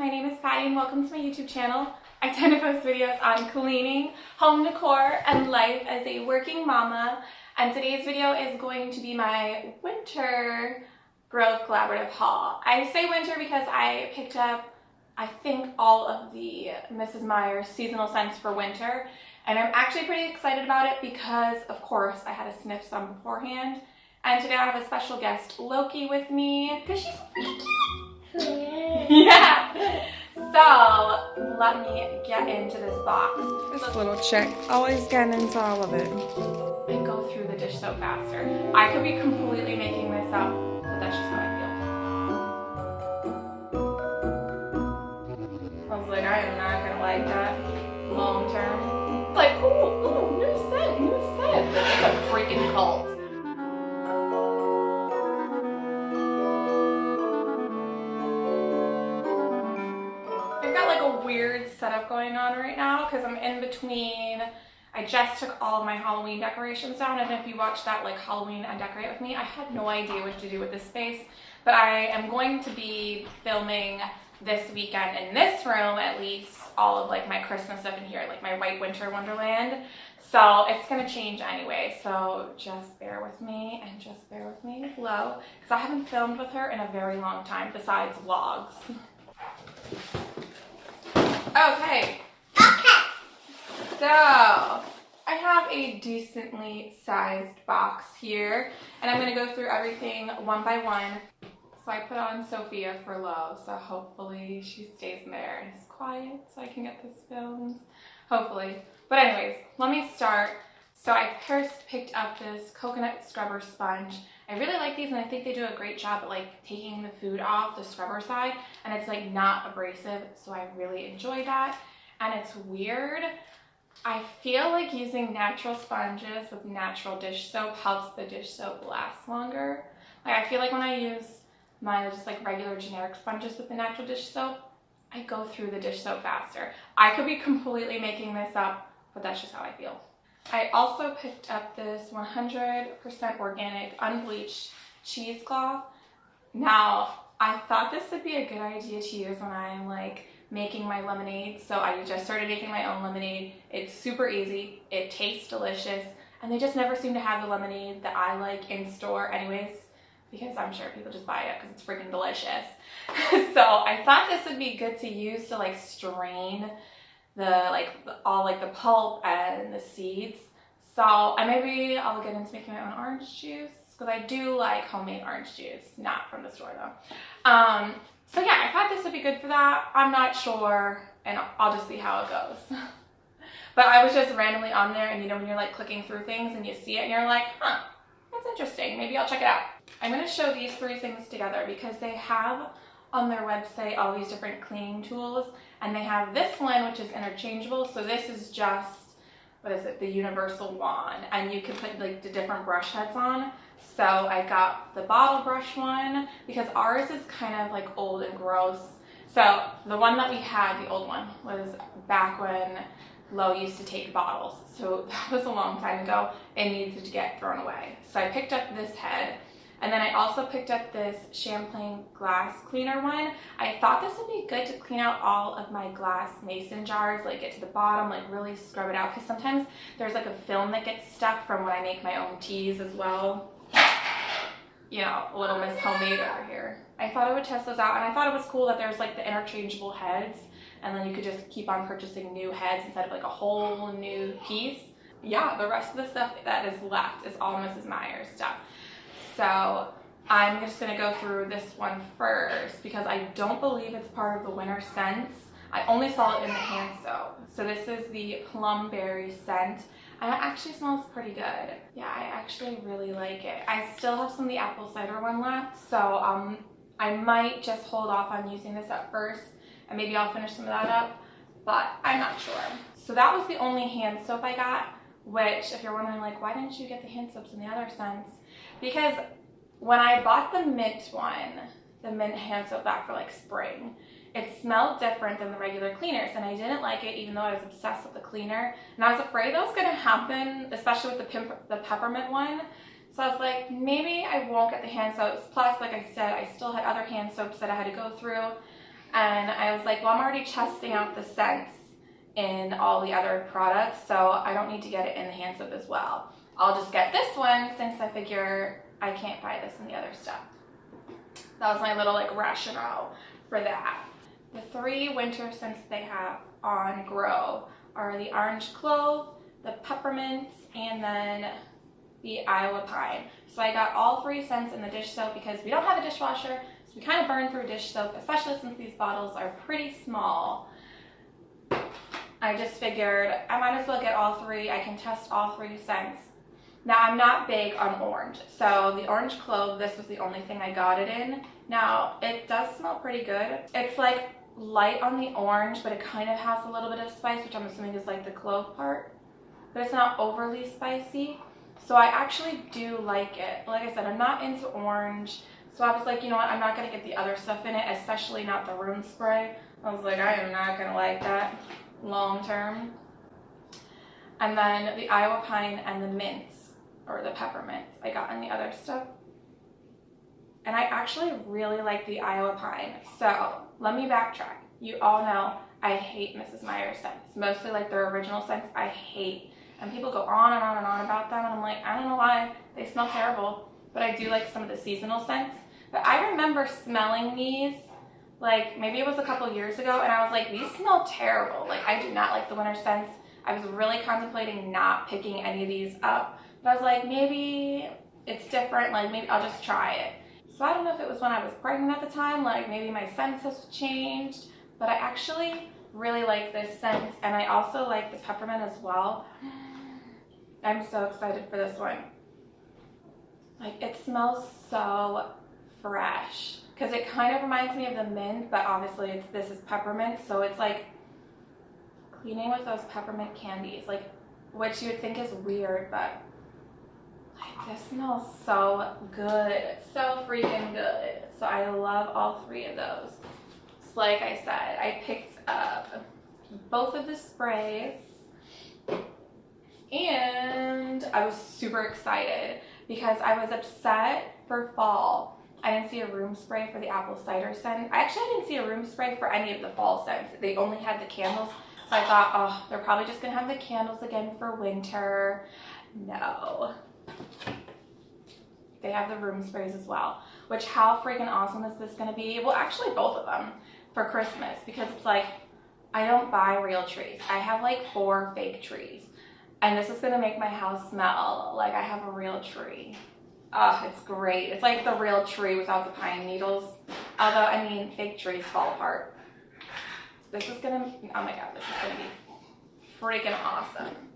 my name is Patty and welcome to my YouTube channel. I tend to post videos on cleaning, home decor, and life as a working mama. And today's video is going to be my winter Grove Collaborative haul. I say winter because I picked up, I think, all of the Mrs. Meyer's seasonal scents for winter. And I'm actually pretty excited about it because, of course, I had to sniff some beforehand. And today I have a special guest, Loki, with me because she's pretty cute. yeah. So let me get into this box. This little chick, always getting into all of it. And go through the dish soap faster. I could be completely making this up, but that's just now because I'm in between I just took all of my Halloween decorations down and if you watched that like Halloween and decorate with me I had no idea what to do with this space but I am going to be filming this weekend in this room at least all of like my Christmas stuff in here like my white winter wonderland so it's gonna change anyway so just bear with me and just bear with me low because I haven't filmed with her in a very long time besides vlogs. Okay. So, I have a decently sized box here, and I'm going to go through everything one by one. So I put on Sophia for low, so hopefully she stays in there and is quiet so I can get this filmed. Hopefully. But anyways, let me start. So I first picked up this coconut scrubber sponge. I really like these and I think they do a great job at like taking the food off the scrubber side and it's like not abrasive so I really enjoy that and it's weird. I feel like using natural sponges with natural dish soap helps the dish soap last longer. Like I feel like when I use my just like regular generic sponges with the natural dish soap, I go through the dish soap faster. I could be completely making this up, but that's just how I feel. I also picked up this 100% organic unbleached cheesecloth. Now, I thought this would be a good idea to use when I'm like making my lemonade. So I just started making my own lemonade. It's super easy. It tastes delicious. And they just never seem to have the lemonade that I like in store anyways because I'm sure people just buy it because it's freaking delicious. so I thought this would be good to use to like strain the like all like the pulp and the seeds. So I maybe I'll get into making my own orange juice because I do like homemade orange juice, not from the store though. Um, so yeah, I thought this would be good for that. I'm not sure and I'll just see how it goes. but I was just randomly on there and you know when you're like clicking through things and you see it and you're like, huh, that's interesting. Maybe I'll check it out. I'm going to show these three things together because they have on their website all these different cleaning tools and they have this one which is interchangeable so this is just what is it the universal wand and you can put like the different brush heads on so I got the bottle brush one because ours is kind of like old and gross so the one that we had the old one was back when Low used to take bottles so that was a long time ago and needed to get thrown away so I picked up this head and then I also picked up this Champlain glass cleaner one. I thought this would be good to clean out all of my glass mason jars, like get to the bottom, like really scrub it out. Because sometimes there's like a film that gets stuck from when I make my own teas as well. You know, a little Miss Homemade over here. I thought I would test those out and I thought it was cool that there's like the interchangeable heads and then you could just keep on purchasing new heads instead of like a whole new piece. Yeah, the rest of the stuff that is left is all Mrs. Meyer's stuff. So I'm just gonna go through this one first because I don't believe it's part of the winter scents. I only saw it in the hand soap. So this is the plum berry scent. It actually smells pretty good. Yeah, I actually really like it. I still have some of the apple cider one left. So um, I might just hold off on using this at first and maybe I'll finish some of that up, but I'm not sure. So that was the only hand soap I got, which if you're wondering like, why didn't you get the hand soaps in the other scents? because when I bought the mint one, the mint hand soap back for like spring, it smelled different than the regular cleaners and I didn't like it even though I was obsessed with the cleaner and I was afraid that was going to happen especially with the, the peppermint one so I was like maybe I won't get the hand soaps plus like I said I still had other hand soaps that I had to go through And I was like, well, I'm already testing out the scents in all the other products, so I don't need to get it in the hand soap as well. I'll just get this one since I figure I can't buy this in the other stuff. That was my little like rationale for that. The three winter scents they have on Grove are the orange clove, the peppermint, and then the Iowa pine. So I got all three scents in the dish soap because we don't have a dishwasher, so we kind of burn through dish soap, especially since these bottles are pretty small. I just figured I might as well get all three. I can test all three scents. Now I'm not big on orange, so the orange clove, this was the only thing I got it in. Now it does smell pretty good. It's like light on the orange, but it kind of has a little bit of spice, which I'm assuming is like the clove part. But it's not overly spicy. So I actually do like it. Like I said, I'm not into orange. So I was like, you know what, I'm not going to get the other stuff in it, especially not the room spray. I was like, I am not going to like that long term. And then the Iowa pine and the mints, or the peppermint, I got in the other stuff. And I actually really like the Iowa pine. So let me backtrack. You all know I hate Mrs. Meyer's scents. Mostly like their original scents I hate. And people go on and on and on about them. And I'm like, I don't know why. They smell terrible. But I do like some of the seasonal scents. But I remember smelling these like maybe it was a couple years ago and I was like, these smell terrible. Like I do not like the winter scents. I was really contemplating not picking any of these up. But I was like, maybe it's different. Like maybe I'll just try it. So I don't know if it was when I was pregnant at the time, like maybe my scent has changed, but I actually really like this scent and I also like the peppermint as well. I'm so excited for this one. Like it smells so fresh because it kind of reminds me of the mint, but obviously it's this is peppermint, so it's like cleaning with those peppermint candies, like which you would think is weird, but this smells so good, so freaking good. So I love all three of those. So like I said, I picked up both of the sprays and I was super excited because I was upset for fall I didn't see a room spray for the apple cider scent. I actually didn't see a room spray for any of the fall scents. They only had the candles. So I thought, oh, they're probably just going to have the candles again for winter. No. They have the room sprays as well. Which, how freaking awesome is this going to be? Well, actually, both of them for Christmas. Because it's like, I don't buy real trees. I have like four fake trees. And this is going to make my house smell like I have a real tree. Oh, it's great. It's like the real tree without the pine needles. Although, I mean, fake trees fall apart. This is gonna, oh my god, this is gonna be freaking awesome.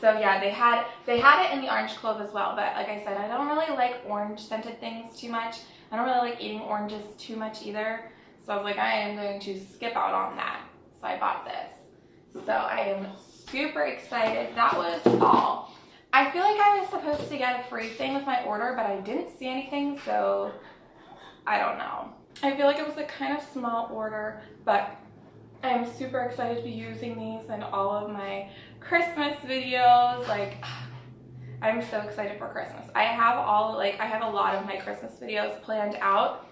So yeah, they had they had it in the orange clove as well, but like I said, I don't really like orange scented things too much. I don't really like eating oranges too much either. So I was like, I am going to skip out on that. So I bought this. So I am super excited. That was all. I feel like I was supposed to get a free thing with my order, but I didn't see anything, so I don't know. I feel like it was a kind of small order, but I'm super excited to be using these in all of my Christmas videos. Like, I'm so excited for Christmas. I have all, like, I have a lot of my Christmas videos planned out,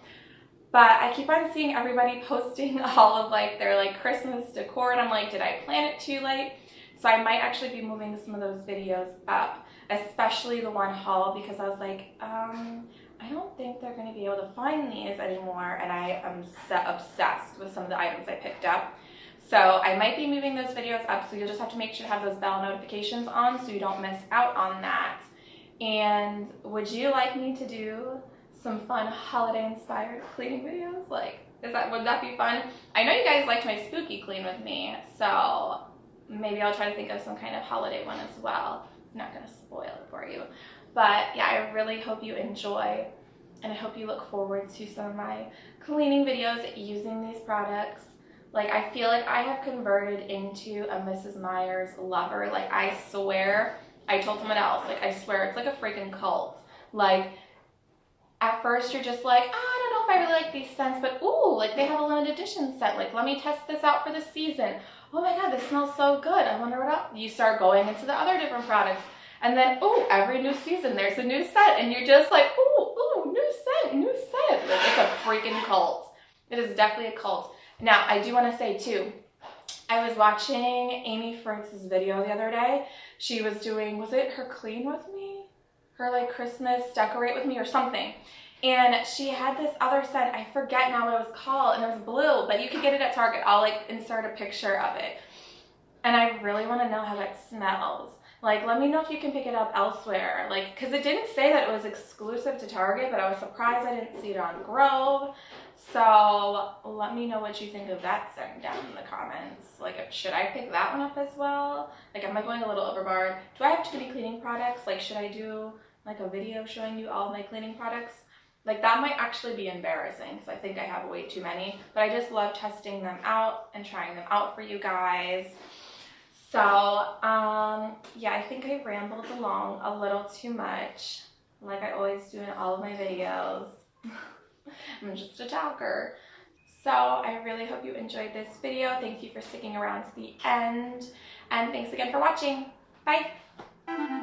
but I keep on seeing everybody posting all of, like, their, like, Christmas decor, and I'm like, did I plan it too late? So I might actually be moving some of those videos up, especially the one haul because I was like, um, I don't think they're going to be able to find these anymore and I am obsessed with some of the items I picked up. So I might be moving those videos up so you'll just have to make sure to have those bell notifications on so you don't miss out on that. And would you like me to do some fun holiday inspired cleaning videos? Like, is that would that be fun? I know you guys liked my spooky clean with me, so maybe I'll try to think of some kind of holiday one as well. I'm not going to spoil it for you. But yeah, I really hope you enjoy and I hope you look forward to some of my cleaning videos using these products. Like I feel like I have converted into a Mrs. Meyer's lover. Like I swear, I told someone else, like I swear it's like a freaking cult. Like at first you're just like, oh, I don't know if I really like these scents, but ooh, like they have a limited edition scent. Like let me test this out for the season oh my god, this smells so good. I wonder what else. You start going into the other different products. And then, oh, every new season there's a new scent. And you're just like, oh, oh, new scent, new scent. Like, it's a freaking cult. It is definitely a cult. Now, I do want to say too, I was watching Amy Fritz's video the other day. She was doing, was it her clean with me? Her like Christmas decorate with me or something. And she had this other scent, I forget now what it was called, and it was blue, but you could get it at Target. I'll like insert a picture of it. And I really want to know how that smells. Like, let me know if you can pick it up elsewhere. Like, because it didn't say that it was exclusive to Target, but I was surprised I didn't see it on Grove. So let me know what you think of that scent down in the comments. Like, should I pick that one up as well? Like, am I going a little overboard? Do I have too many cleaning products? Like, should I do like a video showing you all my cleaning products? Like, that might actually be embarrassing because I think I have way too many. But I just love testing them out and trying them out for you guys. So, um, yeah, I think I rambled along a little too much, like I always do in all of my videos. I'm just a talker. So I really hope you enjoyed this video. Thank you for sticking around to the end. And thanks again for watching. Bye!